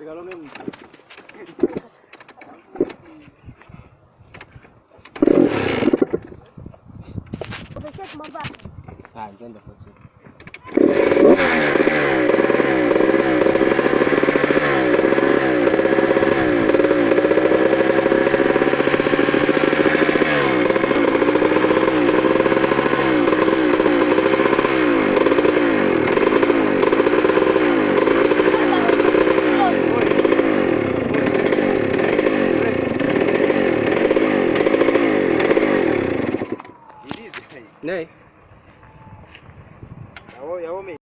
Mesmo. Deixar de mandar. Ah, pode ser. Nee. Jawel, jawel mee.